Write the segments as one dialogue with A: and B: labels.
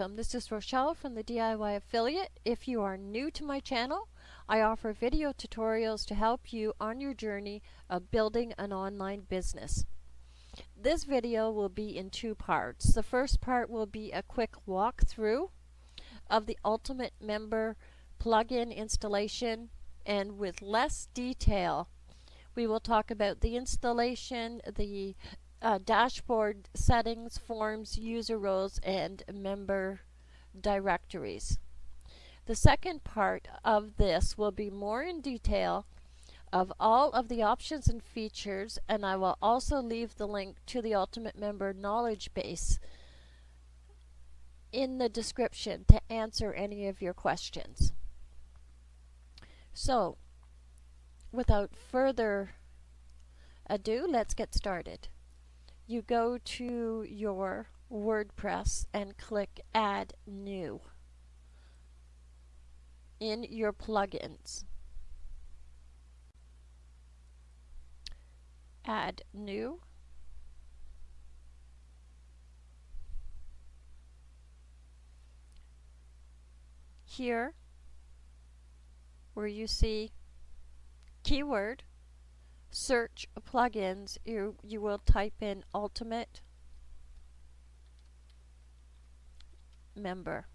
A: welcome. This is Rochelle from the DIY Affiliate. If you are new to my channel, I offer video tutorials to help you on your journey of building an online business. This video will be in two parts. The first part will be a quick walkthrough of the Ultimate Member plugin installation and with less detail we will talk about the installation, the uh, dashboard settings, forms, user roles, and member directories. The second part of this will be more in detail of all of the options and features and I will also leave the link to the Ultimate Member knowledge base in the description to answer any of your questions. So without further ado let's get started you go to your WordPress and click Add New in your plugins. Add New. Here, where you see keyword, search plugins, you, you will type in Ultimate Member.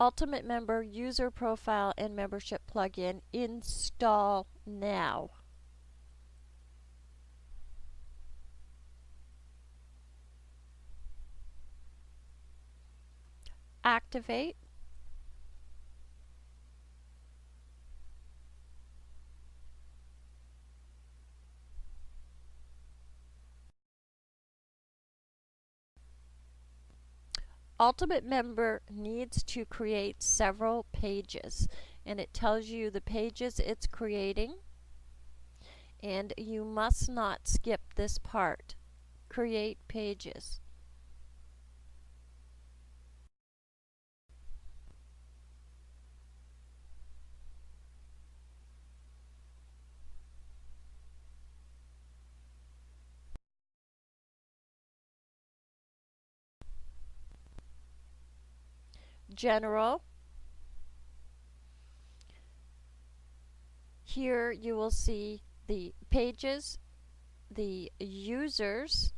A: Ultimate Member User Profile and Membership Plugin install now. Activate Ultimate Member needs to create several pages and it tells you the pages it's creating and you must not skip this part. Create pages. General. Here you will see the pages, the users,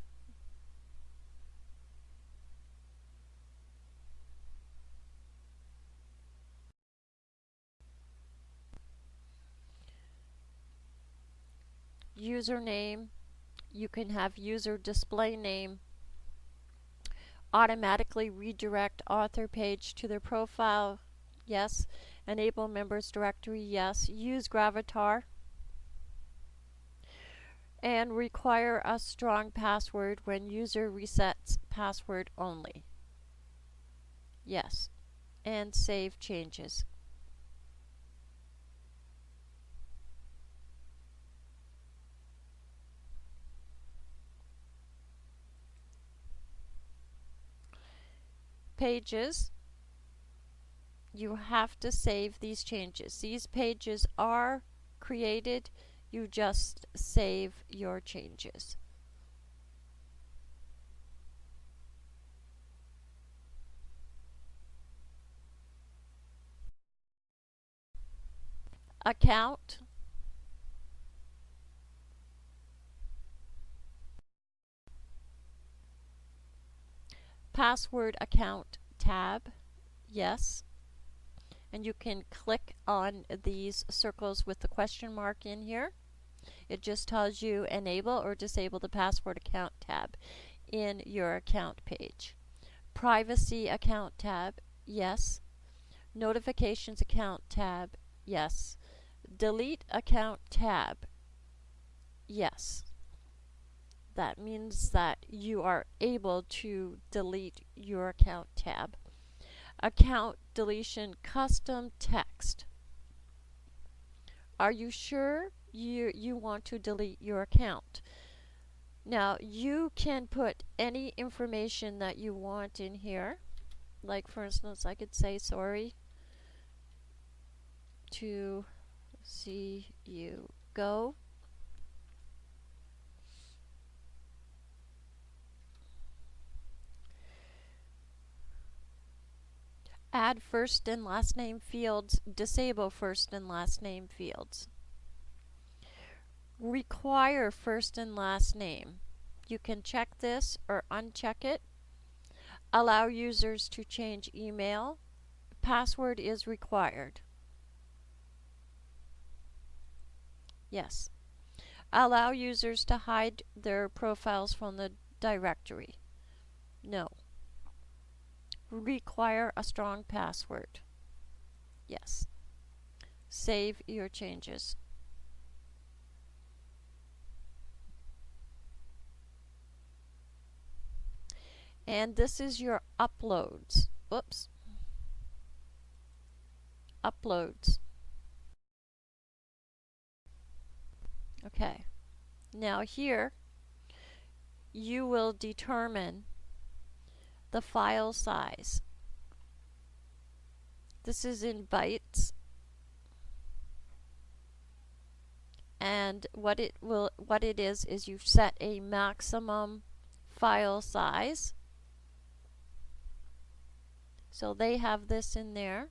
A: username, you can have user display name, automatically redirect author page to their profile, yes. Enable members directory, yes. Use Gravatar. And require a strong password when user resets password only. Yes. And save changes. Pages, you have to save these changes. These pages are created, you just save your changes. Account password account tab, yes. And you can click on these circles with the question mark in here. It just tells you enable or disable the password account tab in your account page. Privacy account tab, yes. Notifications account tab, yes. Delete account tab, yes that means that you are able to delete your account tab. Account deletion custom text. Are you sure you, you want to delete your account? Now you can put any information that you want in here. Like for instance, I could say sorry to see you go Add first and last name fields, disable first and last name fields. Require first and last name. You can check this or uncheck it. Allow users to change email. Password is required. Yes. Allow users to hide their profiles from the directory. No. Require a strong password. Yes. Save your changes. And this is your uploads. Oops. Uploads. Okay. Now here, you will determine the file size. This is in bytes. And what it will what it is is you've set a maximum file size. So they have this in there.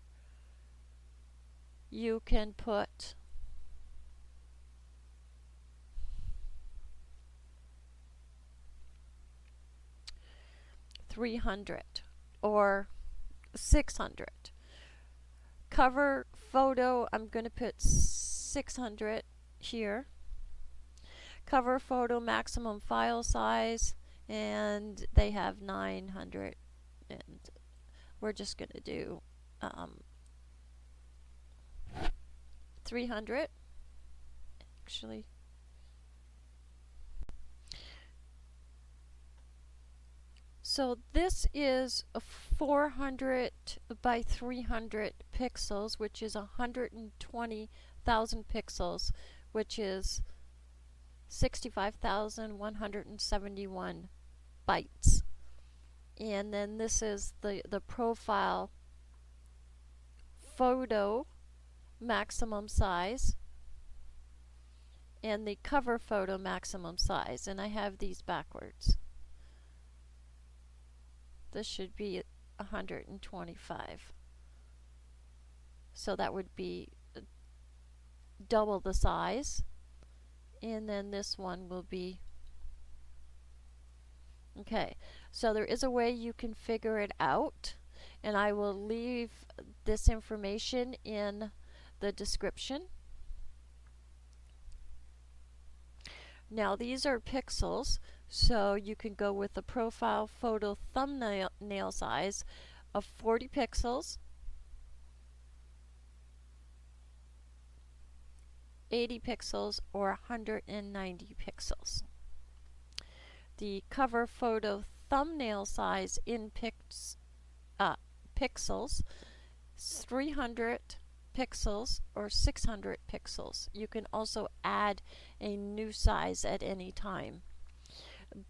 A: You can put three hundred or six hundred. Cover photo, I'm going to put six hundred here. Cover photo maximum file size and they have 900 and we're just going to do um, 300 actually so this is a 400 by 300 pixels which is 120,000 pixels which is 65,171 bytes. And then this is the the profile photo maximum size and the cover photo maximum size. And I have these backwards this should be 125 so that would be uh, double the size. And then this one will be Okay, so there is a way you can figure it out, and I will leave this information in the description. Now these are pixels, so you can go with a profile photo thumbnail nail size of 40 pixels, 80 pixels, or 190 pixels the cover photo thumbnail size in pix, uh, pixels 300 pixels or 600 pixels. You can also add a new size at any time.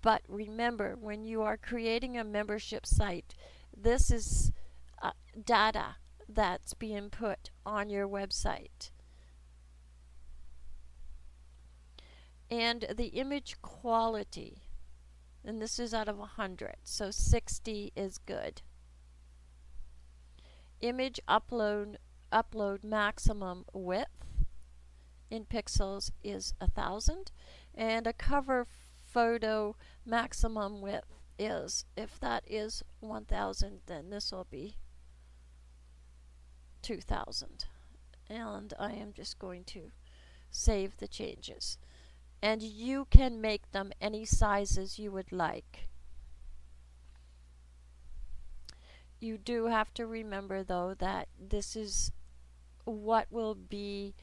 A: But remember, when you are creating a membership site, this is uh, data that's being put on your website. And the image quality and this is out of 100 so 60 is good image upload upload maximum width in pixels is a thousand and a cover photo maximum width is if that is 1000 then this will be 2000 and I am just going to save the changes and you can make them any sizes you would like. You do have to remember though that this is what will be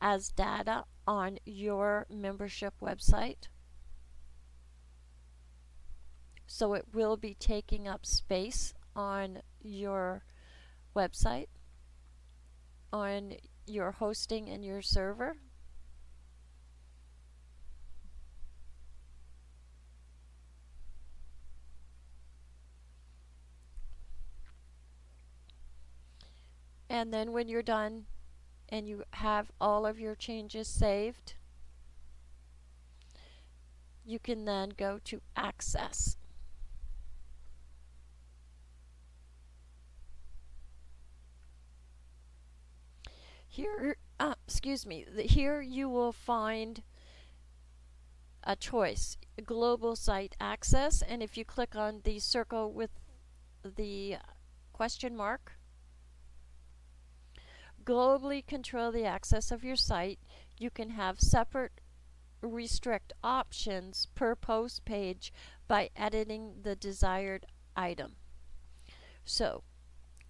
A: as data on your membership website. So it will be taking up space on your website, on your hosting and your server. And then when you're done and you have all of your changes saved, you can then go to Access. Here, uh, excuse me, here you will find a choice, global site access, and if you click on the circle with the question mark, globally control the access of your site, you can have separate restrict options per post page by editing the desired item. So,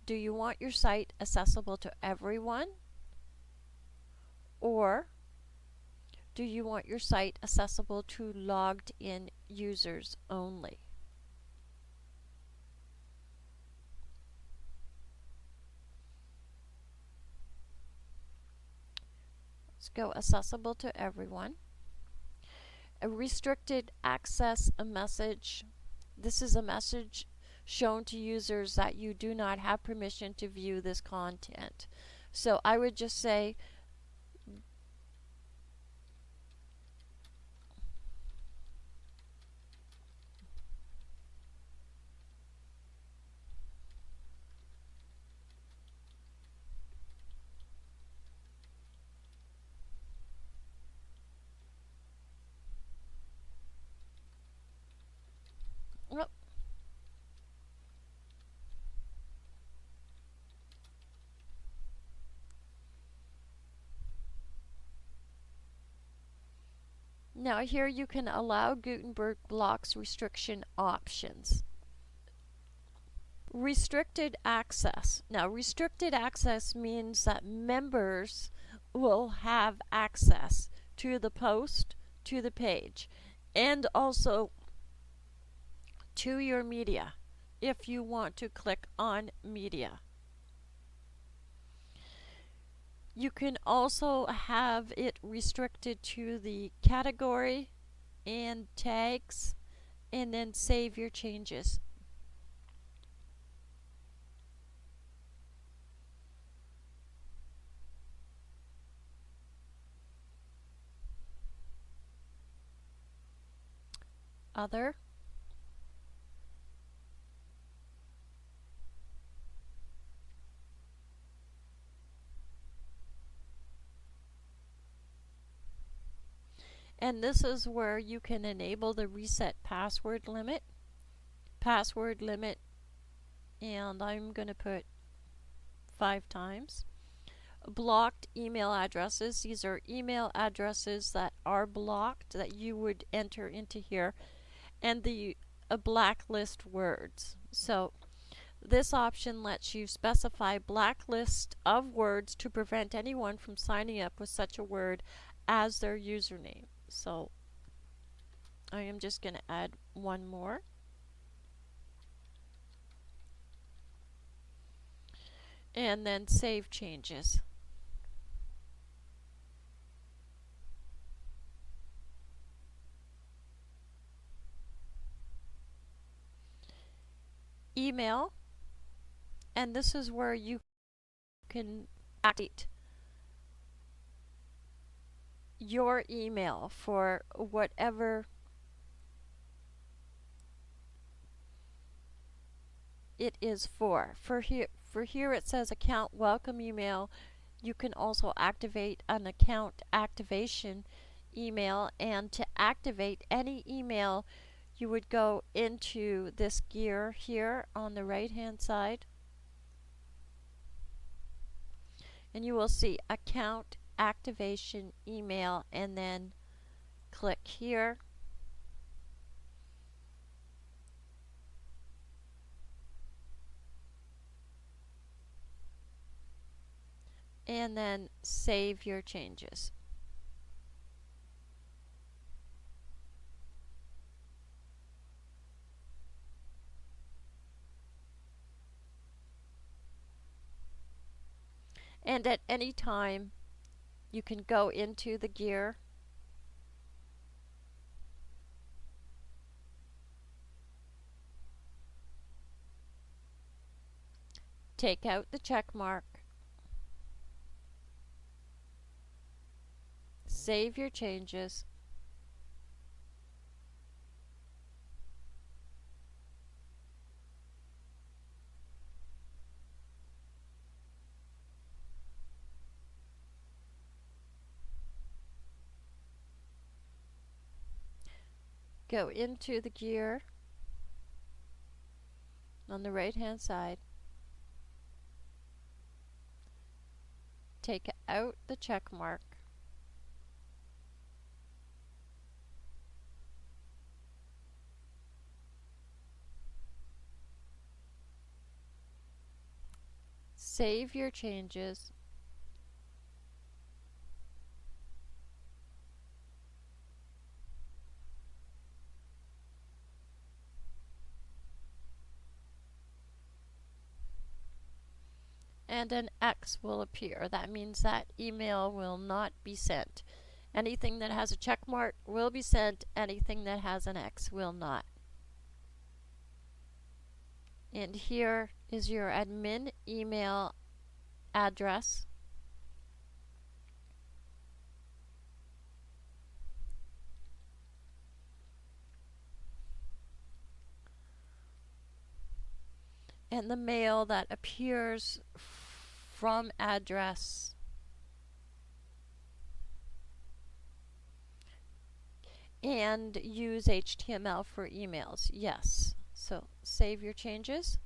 A: do you want your site accessible to everyone? Or do you want your site accessible to logged in users only? Let's go accessible to everyone. A restricted access a message. This is a message shown to users that you do not have permission to view this content. So I would just say Now here you can allow Gutenberg blocks restriction options. Restricted access. Now restricted access means that members will have access to the post, to the page, and also to your media if you want to click on media. You can also have it restricted to the category and tags and then save your changes. Other And this is where you can enable the reset password limit. Password limit, and I'm going to put five times. Blocked email addresses. These are email addresses that are blocked that you would enter into here. And the a blacklist words. So this option lets you specify blacklist of words to prevent anyone from signing up with such a word as their username. So I am just going to add one more. And then save changes. Email, and this is where you can activate your email for whatever it is for. For here, for here it says account welcome email. You can also activate an account activation email and to activate any email you would go into this gear here on the right hand side and you will see account activation email and then click here. And then save your changes. And at any time, you can go into the gear. Take out the check mark. Save your changes go into the gear on the right hand side. Take out the check mark. Save your changes and an X will appear. That means that email will not be sent. Anything that has a check mark will be sent, anything that has an X will not. And here is your admin email address. and the mail that appears from address and use HTML for emails. Yes. So save your changes.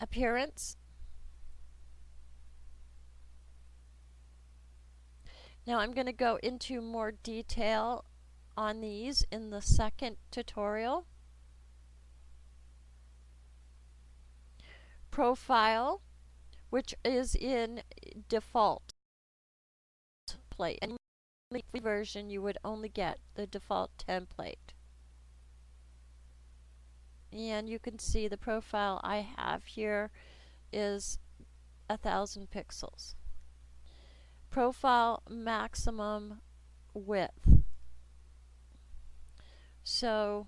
A: Appearance Now I'm going to go into more detail on these in the second tutorial. Profile, which is in default. And in the version you would only get the default template. And you can see the profile I have here is a thousand pixels profile maximum width. So,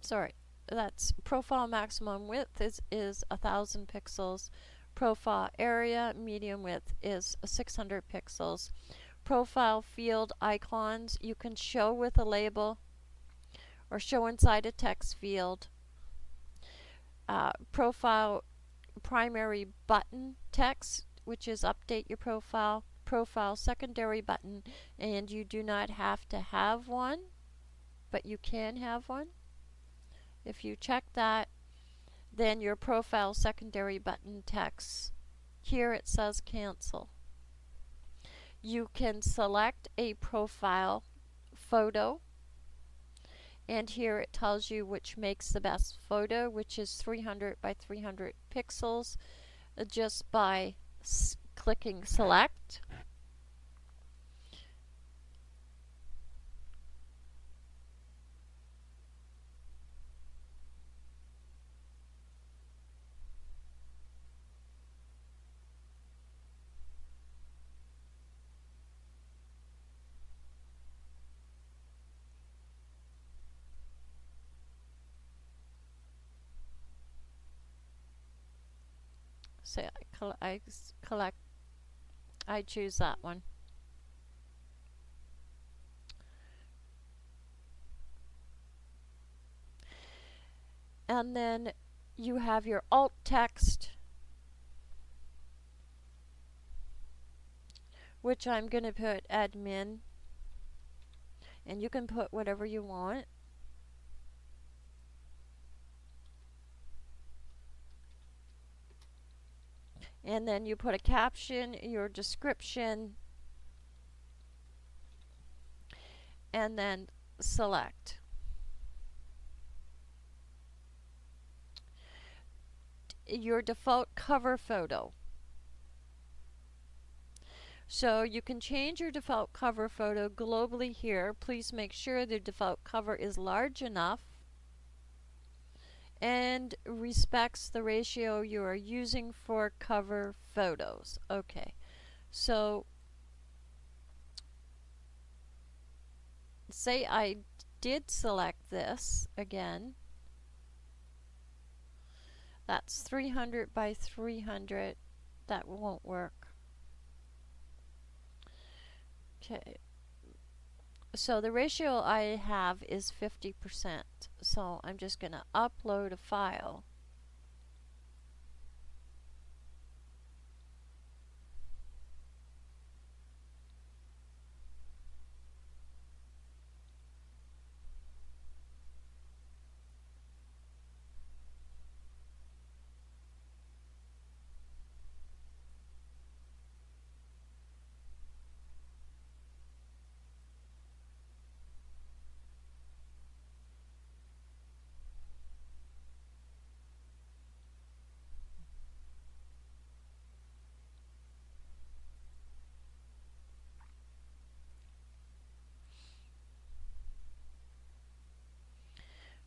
A: sorry, that's profile maximum width is, is a thousand pixels. Profile area medium width is 600 pixels. Profile field icons you can show with a label or show inside a text field. Uh, profile primary button text, which is update your profile, profile secondary button, and you do not have to have one, but you can have one. If you check that, then your profile secondary button text, here it says cancel. You can select a profile photo and here it tells you which makes the best photo which is 300 by 300 pixels uh, just by clicking select So I, collect, I choose that one. And then you have your alt text, which I'm going to put admin, and you can put whatever you want. And then you put a caption, your description, and then select. Your default cover photo. So you can change your default cover photo globally here. Please make sure the default cover is large enough and respects the ratio you are using for cover photos. Okay, so say I did select this again. That's 300 by 300. That won't work. Okay. So the ratio I have is 50%. So I'm just going to upload a file.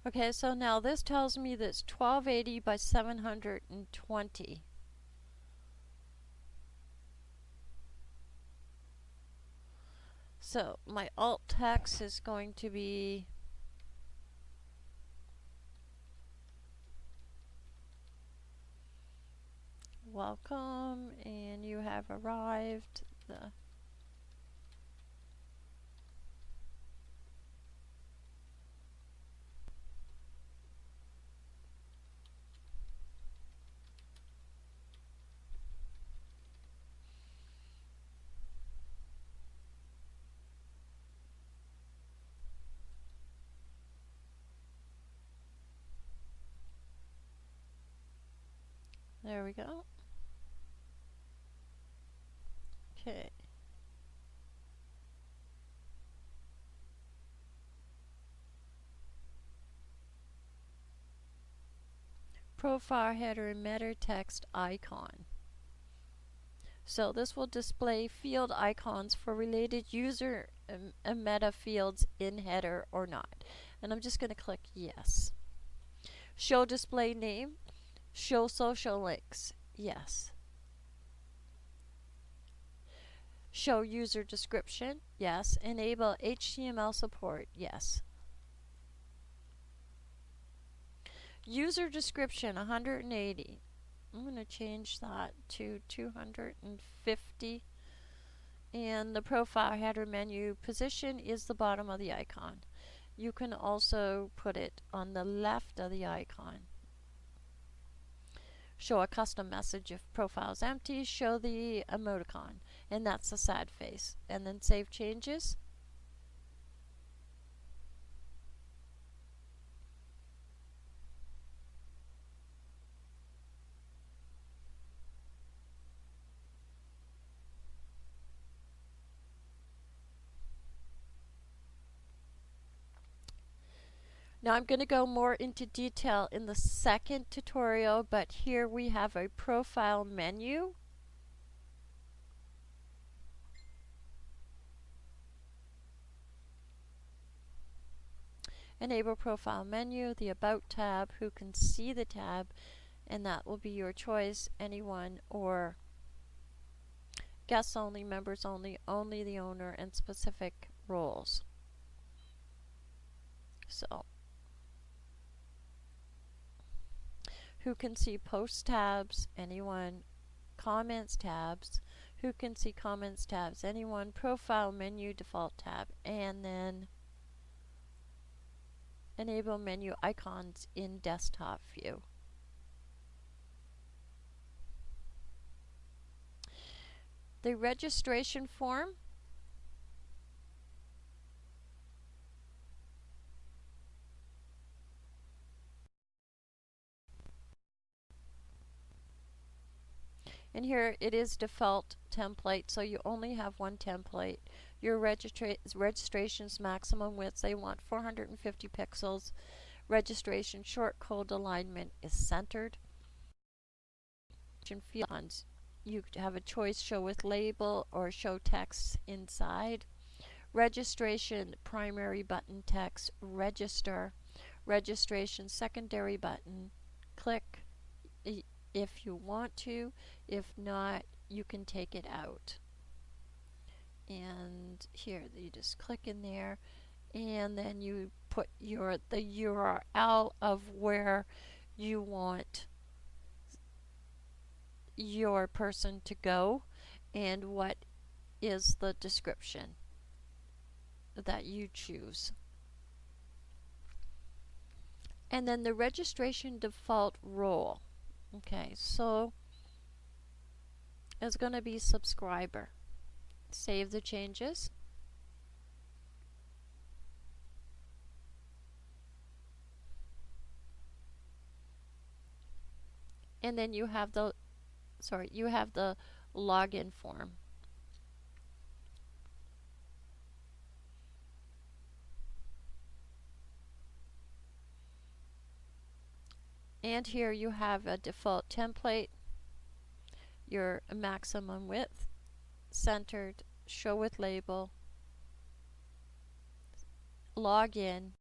A: Okay, so now this tells me that it's 1280 by 720. So my alt text is going to be welcome and you have arrived the There we go. Okay. Profile header meta text icon. So this will display field icons for related user um, and meta fields in header or not. And I'm just going to click yes. Show display name. Show social links. Yes. Show user description. Yes. Enable HTML support. Yes. User description 180. I'm going to change that to 250. And the profile header menu position is the bottom of the icon. You can also put it on the left of the icon show a custom message if profile is empty, show the emoticon, and that's the sad face. And then save changes. Now I'm going to go more into detail in the second tutorial, but here we have a profile menu. Enable profile menu, the About tab, who can see the tab, and that will be your choice, anyone or guests only, members only, only the owner, and specific roles. So who can see post tabs, anyone, comments tabs, who can see comments tabs, anyone, profile menu default tab, and then enable menu icons in desktop view. The registration form And here it is default template, so you only have one template. Your registra registration's maximum width, they want 450 pixels. Registration short code alignment is centered. You have a choice show with label or show text inside. Registration primary button text register. Registration secondary button click if you want to. If not, you can take it out. And here, you just click in there and then you put your the URL of where you want your person to go and what is the description. that you choose. And then the registration default role. Okay, so it's going to be subscriber. Save the changes. And then you have the sorry, you have the login form. And here you have a default template, your maximum width, centered, show with label, login,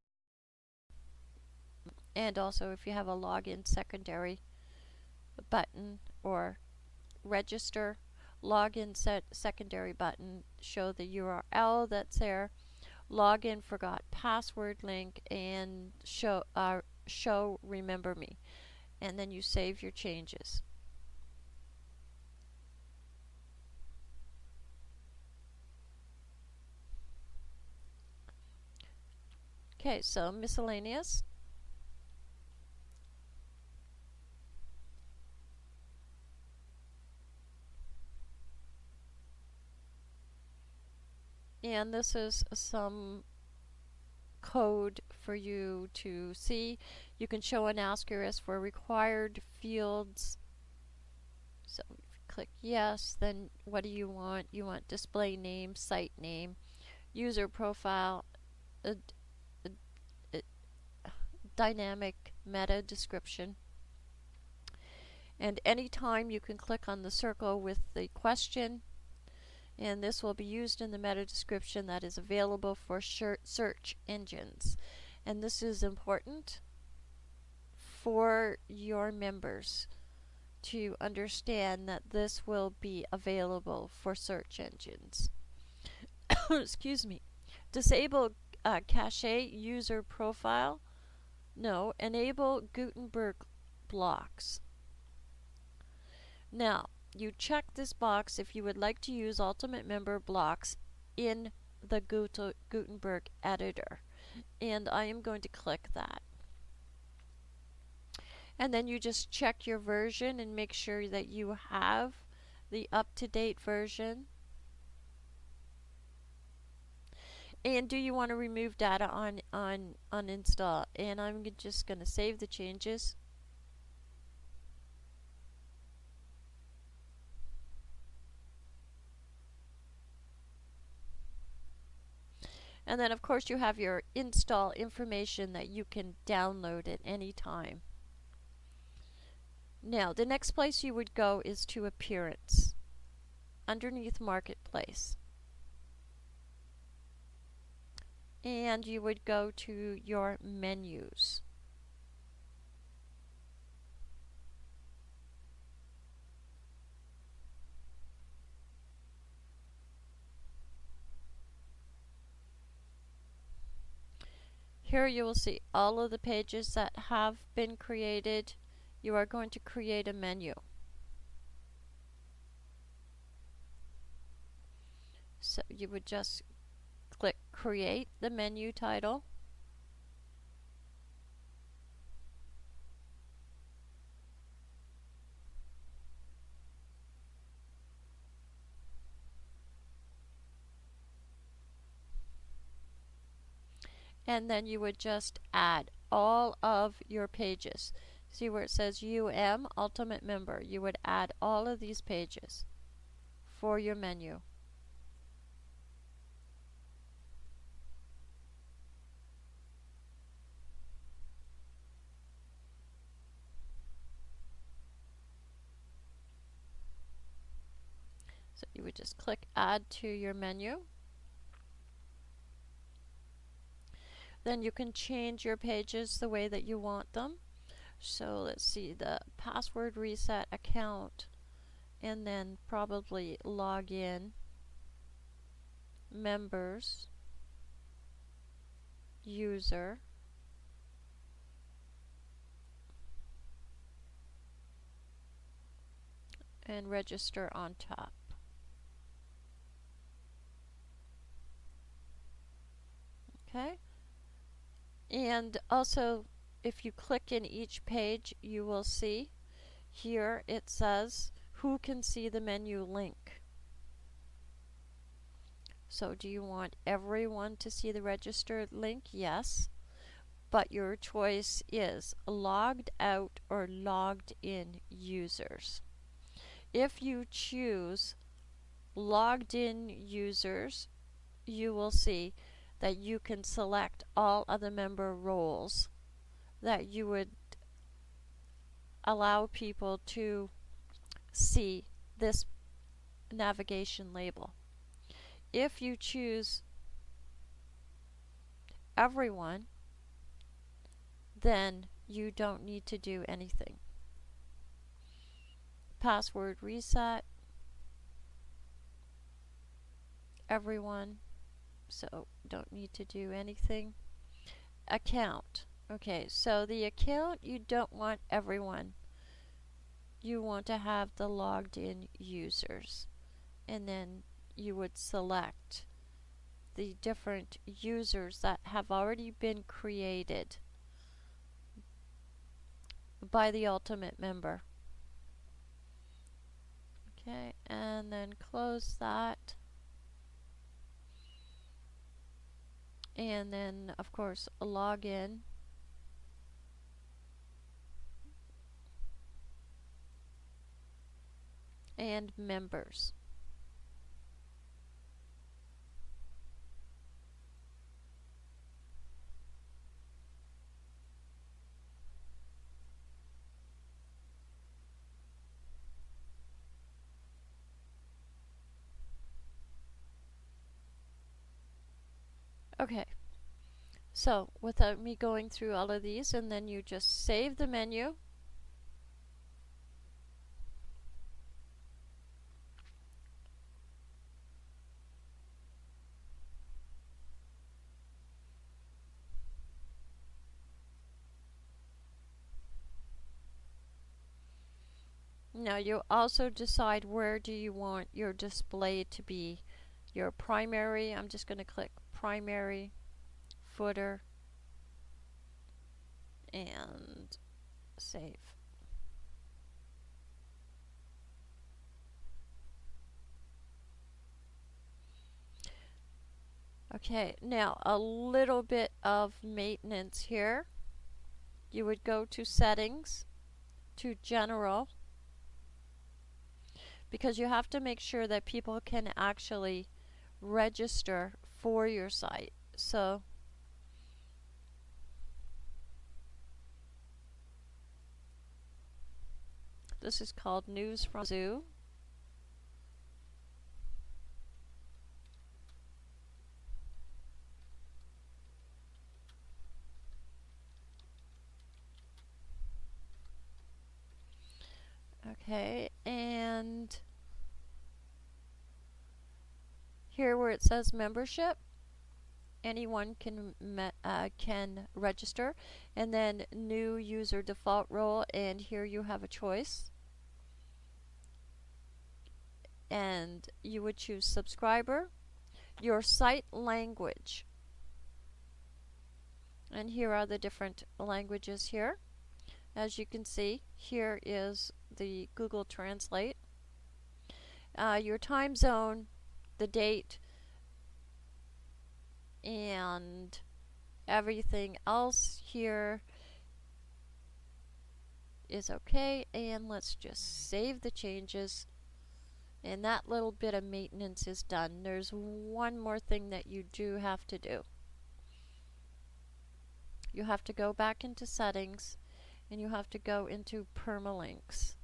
A: and also if you have a login secondary button or register, login set secondary button, show the URL that's there, login forgot password link, and show uh, show remember me and then you save your changes. Okay, so miscellaneous. And this is some code for you to see. You can show an asterisk for required fields. So click yes, then what do you want? You want display name, site name, user profile, dynamic meta description. And anytime you can click on the circle with the question and this will be used in the meta description that is available for search engines. And this is important for your members to understand that this will be available for search engines. Excuse me. Disable uh, cache user profile. No, enable Gutenberg blocks. Now, you check this box if you would like to use Ultimate Member blocks in the Gutenberg editor. And I am going to click that. And then you just check your version and make sure that you have the up-to-date version. And do you want to remove data on, on uninstall? And I'm just going to save the changes. And then of course you have your install information that you can download at any time. Now the next place you would go is to Appearance underneath Marketplace. And you would go to your menus. Here you will see all of the pages that have been created. You are going to create a menu. So you would just click create the menu title. and then you would just add all of your pages. See where it says UM, Ultimate Member. You would add all of these pages for your menu. So you would just click add to your menu. Then you can change your pages the way that you want them. So let's see, the password reset account, and then probably log in, members, user, and register on top. Okay. And also, if you click in each page, you will see here it says who can see the menu link. So do you want everyone to see the registered link? Yes. But your choice is logged out or logged in users. If you choose logged in users, you will see that you can select all other member roles that you would allow people to see this navigation label. If you choose everyone, then you don't need to do anything. Password reset, everyone, so don't need to do anything. Account. Okay, so the account, you don't want everyone. You want to have the logged in users. And then you would select the different users that have already been created by the ultimate member. Okay, and then close that. And then of course log in. And members Okay, so without me going through all of these, and then you just save the menu. Now you also decide where do you want your display to be. Your primary, I'm just going to click primary, footer, and save. Okay, now a little bit of maintenance here. You would go to settings, to general, because you have to make sure that people can actually register for your site. So this is called News from Zoo. Okay, and here where it says membership, anyone can uh, can register. And then new user default role and here you have a choice. And you would choose subscriber your site language. And here are the different languages here. As you can see here is the Google Translate. Uh, your time zone the date and everything else here is okay and let's just save the changes. And that little bit of maintenance is done. There's one more thing that you do have to do. You have to go back into settings and you have to go into permalinks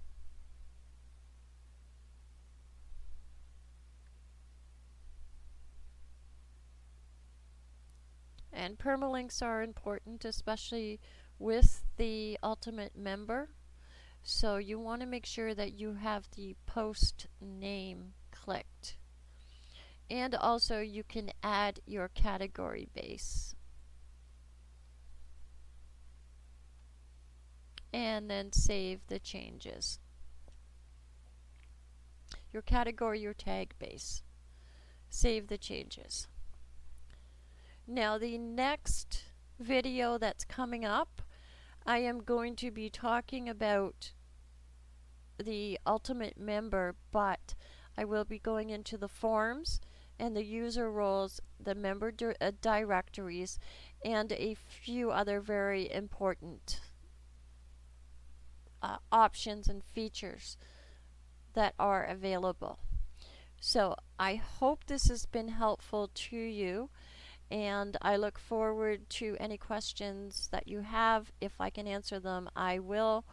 A: And permalinks are important, especially with the Ultimate member. So you want to make sure that you have the post name clicked. And also you can add your category base. And then save the changes. Your category, your tag base. Save the changes. Now the next video that's coming up, I am going to be talking about the ultimate member, but I will be going into the forms and the user roles, the member di uh, directories, and a few other very important uh, options and features that are available. So I hope this has been helpful to you and I look forward to any questions that you have. If I can answer them, I will.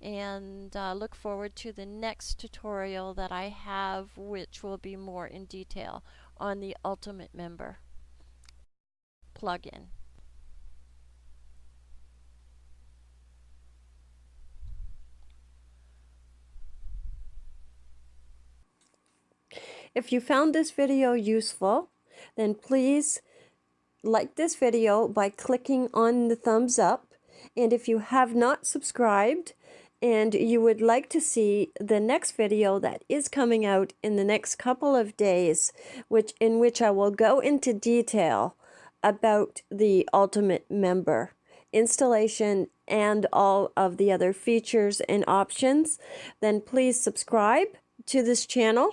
A: And uh, look forward to the next tutorial that I have, which will be more in detail on the Ultimate Member plugin.
B: If you found this video useful, then please like this video by clicking on the thumbs up. And if you have not subscribed and you would like to see the next video that is coming out in the next couple of days, which in which I will go into detail about the Ultimate Member installation and all of the other features and options, then please subscribe to this channel.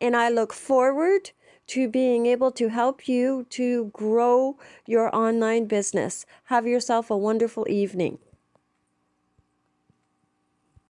B: And I look forward to being able to help you to grow your online business. Have yourself a wonderful evening.